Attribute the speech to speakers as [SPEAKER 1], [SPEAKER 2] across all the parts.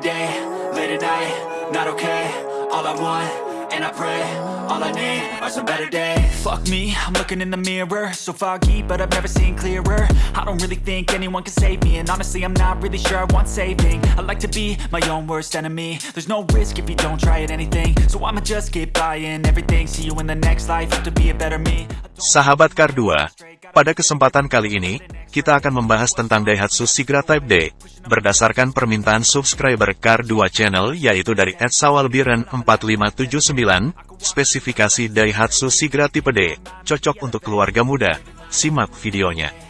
[SPEAKER 1] Every day, late at night, not okay All I want, and I pray All I need are some better days. Fuck me, I'm looking in the mirror So foggy, but I've never seen clearer. I don't really think anyone can save me And honestly, I'm not really sure I want saving. I like to be my own worst enemy. There's no risk if you don't try at anything. So I'ma just keep buying everything See you in the next life, have to be a better me.
[SPEAKER 2] Sahabat Kar 2, pada kesempatan kali ini, kita akan membahas tentang Daihatsu Sigra Type D, berdasarkan permintaan subscriber Kar 2 channel yaitu dari @sawalbiren4579, spesifikasi Daihatsu Sigra Tipe D, cocok untuk keluarga muda. Simak videonya.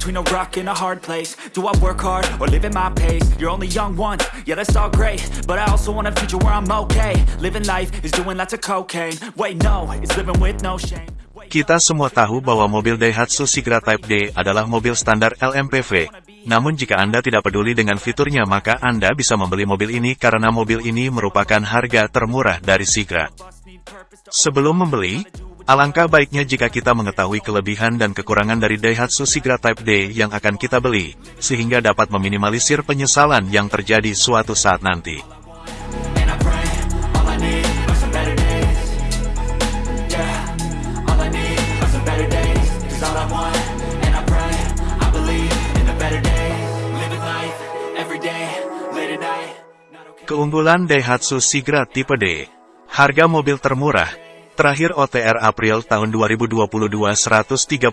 [SPEAKER 1] Between a rock and a hard place. Do I work hard, or live at my pace? You're only young once, yeah that's all great. But I also want a future where I'm okay. Living life is doing lots of cocaine. Wait no, it's living with no shame.
[SPEAKER 2] Kita semua tahu bahwa mobil Daihatsu Sigra Type D adalah mobil standar LMPV. Namun jika Anda tidak peduli dengan fiturnya maka Anda bisa membeli mobil ini karena mobil ini merupakan harga termurah dari Sigra. Sebelum membeli, alangkah baiknya jika kita mengetahui kelebihan dan kekurangan dari Daihatsu Sigra Type D yang akan kita beli, sehingga dapat meminimalisir penyesalan yang terjadi suatu saat nanti. Keunggulan Daihatsu Sigra Tipe D. Harga mobil termurah. Terakhir OTR April tahun 2022 132.300.000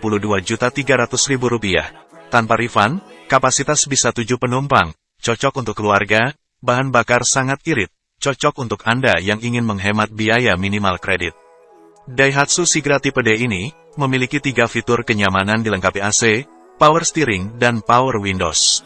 [SPEAKER 2] rupiah. Tanpa refund, kapasitas bisa 7 penumpang, cocok untuk keluarga, bahan bakar sangat irit, cocok untuk Anda yang ingin menghemat biaya minimal kredit. Daihatsu Sigra Tipe D ini, memiliki tiga fitur kenyamanan dilengkapi AC, power steering, dan power windows.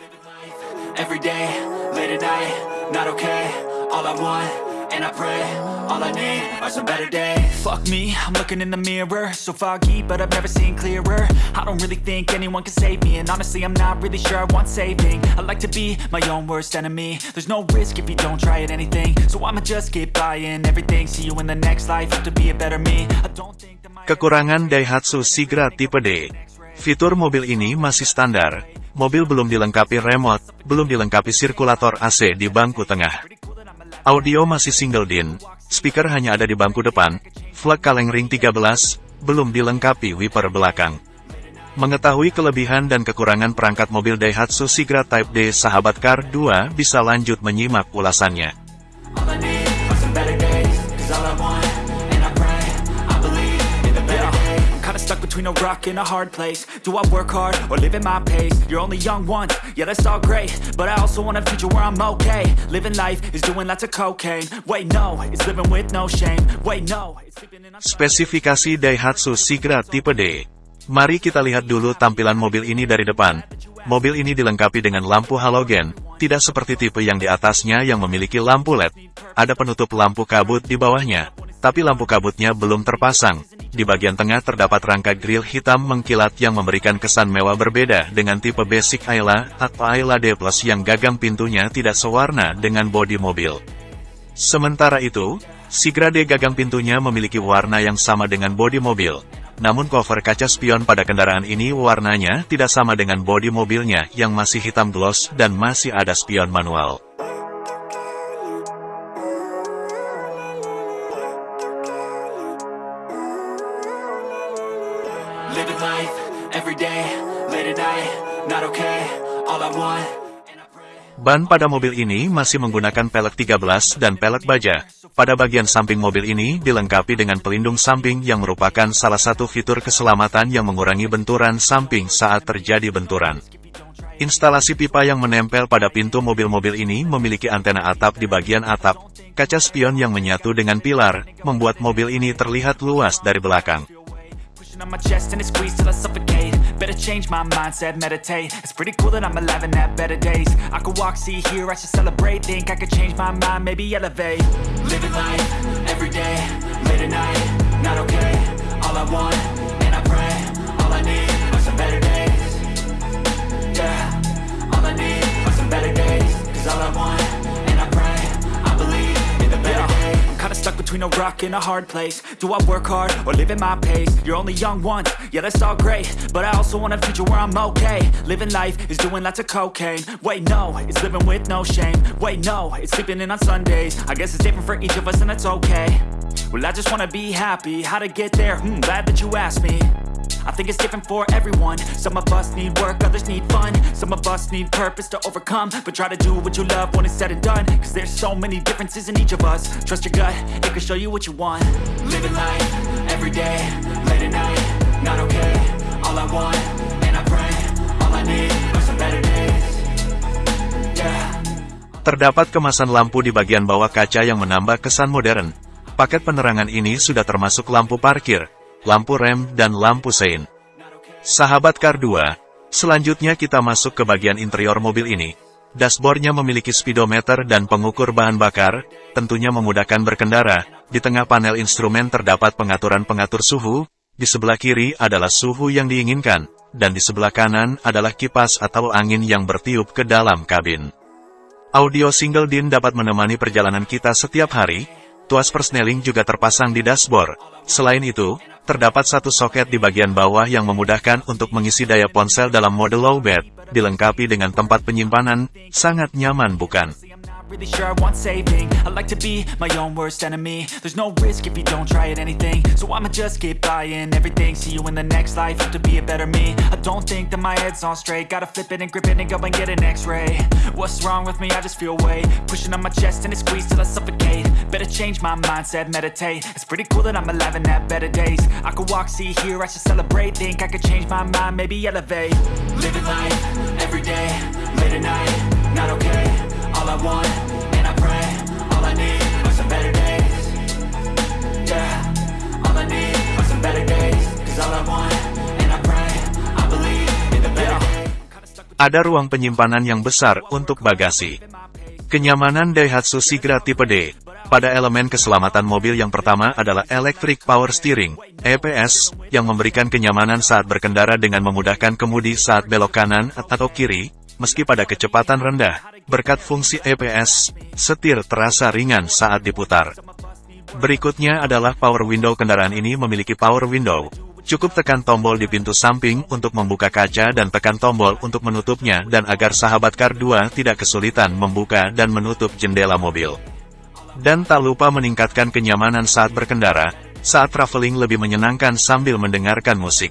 [SPEAKER 1] Every day, late at night, not okay All I want, and I pray All I need are some better days. Fuck me, I'm looking in the mirror. So foggy, but I've never seen clearer. I don't really think anyone can save me And honestly, I'm not really sure I want saving. I like to be my own worst enemy. There's no risk if you don't try at anything. So I'ma just keep buying everything. See you in the next life, have to be a better me. I don't think that my
[SPEAKER 2] Kekurangan Daihatsu Sigra Tipe D. Fitur mobil ini masih standar. Mobil belum dilengkapi remote, belum dilengkapi sirkulator AC di bangku tengah. Audio masih single din. Speaker hanya ada di bangku depan. Flag kaleng ring 13, belum dilengkapi wiper belakang. Mengetahui kelebihan dan kekurangan perangkat mobil Daihatsu Sigra Type D sahabat Kar 2 bisa lanjut menyimak ulasannya.
[SPEAKER 1] Between a rock and a hard place Do I work hard, or live at my pace? You're only young once, yeah that's all great But I also want a future where I'm okay Living life is doing lots of cocaine Wait no, it's living with no shame Wait no, it's sleeping in a
[SPEAKER 2] Spesifikasi Daihatsu Sigra Tipe D. Mari kita lihat dulu tampilan mobil ini dari depan. Mobil ini dilengkapi dengan lampu halogen, tidak seperti tipe yang di atasnya yang memiliki lampu LED. Ada penutup lampu kabut di bawahnya, tapi lampu kabutnya belum terpasang. Di bagian tengah terdapat rangka grill hitam mengkilat yang memberikan kesan mewah berbeda dengan tipe basic Ayla atau Ayla D yang gagang pintunya tidak sewarna dengan bodi mobil. Sementara itu, Sigra D gagang pintunya memiliki warna yang sama dengan bodi mobil. Namun cover kaca spion pada kendaraan ini warnanya tidak sama dengan bodi mobilnya yang masih hitam gloss dan masih ada spion manual. Ban pada mobil ini masih menggunakan pelek 13 dan pelek baja. Pada bagian samping mobil ini dilengkapi dengan pelindung samping yang merupakan salah satu fitur keselamatan yang mengurangi benturan samping saat terjadi benturan. Instalasi pipa yang menempel pada pintu mobil-mobil ini memiliki antena atap di bagian atap. Kaca spion yang menyatu dengan pilar, membuat mobil ini terlihat luas dari belakang.
[SPEAKER 1] On my chest and it squeezed till I suffocate Better change my mindset, meditate. It's pretty cool that I'm alive and have better days. I could walk, see, hear, I should celebrate. Think I could change my mind, maybe elevate. Living life, every day, late at night Not okay, all I want, between a rock and a hard place. Do I work hard or live at my pace? You're only young once, yeah that's all great. But I also want a future where I'm okay. Living life is doing lots of cocaine. Wait no, it's living with no shame. Wait no, it's sleeping in on Sundays. I guess it's different for each of us and that's okay. Well I just wanna be happy, how to get there? Hmm, glad that you asked me I think it's different for everyone. Some of us need work, others need fun. Some of us need purpose to overcome. But try to do what you love when it's said and done. Cause there's so many differences in each of us. Trust your gut, it can show you what you want. Living life, everyday, late at night Not okay, all I want, and I pray All I need are some better days.
[SPEAKER 2] Terdapat kemasan lampu di bagian bawah kaca yang menambah kesan modern. Paket penerangan ini sudah termasuk lampu parkir, lampu rem, dan lampu sein. Sahabat Car 2, selanjutnya kita masuk ke bagian interior mobil ini. Dashboardnya memiliki speedometer dan pengukur bahan bakar, tentunya memudahkan berkendara. Di tengah panel instrumen terdapat pengaturan pengatur suhu, di sebelah kiri adalah suhu yang diinginkan, dan di sebelah kanan adalah kipas atau angin yang bertiup ke dalam kabin. Audio single DIN dapat menemani perjalanan kita setiap hari, tuas persneling juga terpasang di dashboard. Selain itu, Terdapat satu soket di bagian bawah yang memudahkan untuk mengisi daya ponsel dalam mode low bed, dilengkapi dengan tempat penyimpanan, sangat nyaman bukan?
[SPEAKER 1] Really sure I want saving. I like to be my own worst enemy. There's no risk if you don't try at anything. So I'ma just keep buying everything. See you in the next life, have to be a better me. I don't think that my head's on straight. Gotta flip it and grip it and go and get an x-ray. What's wrong with me? I just feel weight. Pushing on my chest and it squeezes till I suffocate. Better change my mindset, meditate. It's pretty cool that I'm alive and have better days. I could walk, see, hear, I should celebrate. Think I could change my mind, maybe elevate. Living life,
[SPEAKER 2] Ada ruang penyimpanan yang besar untuk bagasi. Kenyamanan Daihatsu Sigra tipe D. Pada elemen keselamatan mobil yang pertama adalah Electric Power Steering, EPS, yang memberikan kenyamanan saat berkendara dengan memudahkan kemudi saat belok kanan atau kiri, meski pada kecepatan rendah. Berkat fungsi EPS, setir terasa ringan saat diputar. Berikutnya adalah power window kendaraan ini memiliki power window. Cukup tekan tombol di pintu samping untuk membuka kaca dan tekan tombol untuk menutupnya dan agar sahabat Car 2 tidak kesulitan membuka dan menutup jendela mobil. Dan tak lupa meningkatkan kenyamanan saat berkendara, saat traveling lebih menyenangkan sambil mendengarkan musik.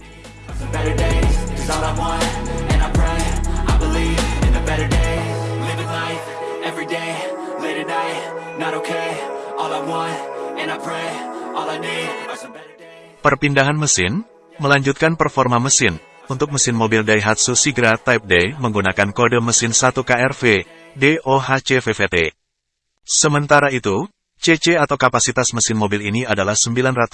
[SPEAKER 1] Not okay All I want, and I pray All I need are some
[SPEAKER 2] Perpindahan mesin, melanjutkan performa mesin. Untuk mesin mobil Daihatsu Sigra Type D menggunakan kode mesin 1 KRV, DOHC VVT. Sementara itu, CC atau kapasitas mesin mobil ini adalah 998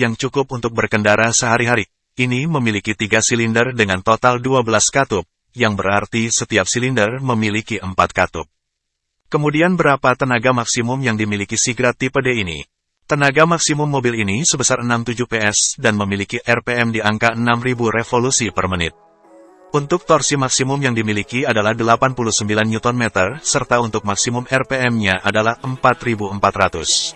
[SPEAKER 2] yang cukup untuk berkendara sehari-hari. Ini memiliki tiga silinder dengan total 12 katup, yang berarti setiap silinder memiliki 4 katup. Kemudian berapa tenaga maksimum yang dimiliki Sigra tipe D ini? Tenaga maksimum mobil ini sebesar 67 PS dan memiliki RPM di angka 6000 revolusi per menit. Untuk torsi maksimum yang dimiliki adalah 89 Nm, serta untuk maksimum RPM-nya adalah 4400.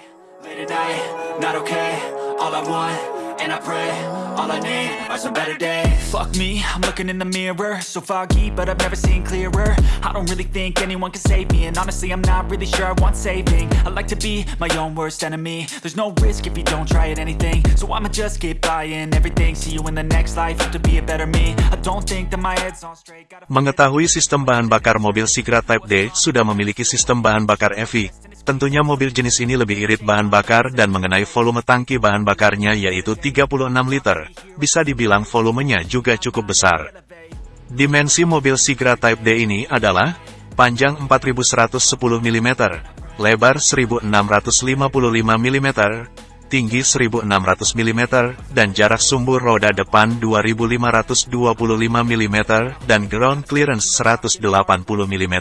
[SPEAKER 1] And I pray All I need are some better days. Fuck me, I'm looking in the mirror. So foggy, but I've never seen clearer. I don't really think anyone can save me And honestly, I'm not really sure I want saving. I like to be my own worst enemy. There's no risk if you don't try at anything. So I'ma just keep buying everything. See you in the next life, have to be a better me. I don't think that my head's on straight.
[SPEAKER 2] Mengetahui sistem bahan bakar mobil Sigra Type D sudah memiliki sistem bahan bakar EV. Tentunya mobil jenis ini lebih irit bahan bakar dan mengenai volume tangki bahan bakarnya yaitu 36 liter. Bisa dibilang volumenya juga cukup besar. Dimensi mobil Sigra Type D ini adalah panjang 4110 mm, lebar 1655 mm, tinggi 1600 mm, dan jarak sumbu roda depan 2525 mm dan ground clearance 180 mm.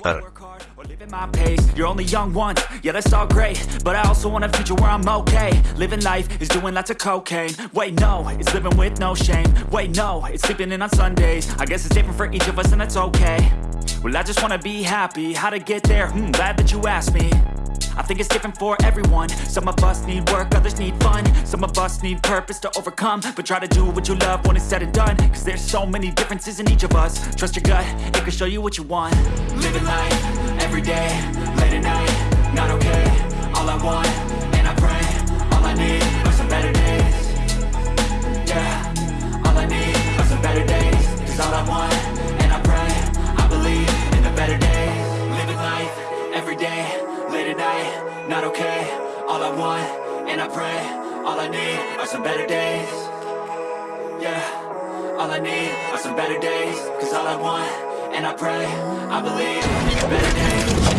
[SPEAKER 1] At my pace You're only young once, yeah that's all great But I also want a future where I'm okay. Living life is doing lots of cocaine. Wait no, it's living with no shame. Wait no, it's sleeping in on Sundays. I guess it's different for each of us and that's okay. Well I just wanna be happy, how to get there, hmm, glad that you asked me I think it's different for everyone. Some of us need work, others need fun. Some of us need purpose to overcome. But try to do what you love when it's said and done. Cause there's so many differences in each of us. Trust your gut, it can show you what you want. Living life, every day, late at night Not okay, all I want, and I pray All I need are some better days. Yeah, all I need are some better days. Cause all I want, Not okay, all I want, and I pray All I need are some better days. Yeah, all I need are some better days. Cause all I want, and I pray I believe in better days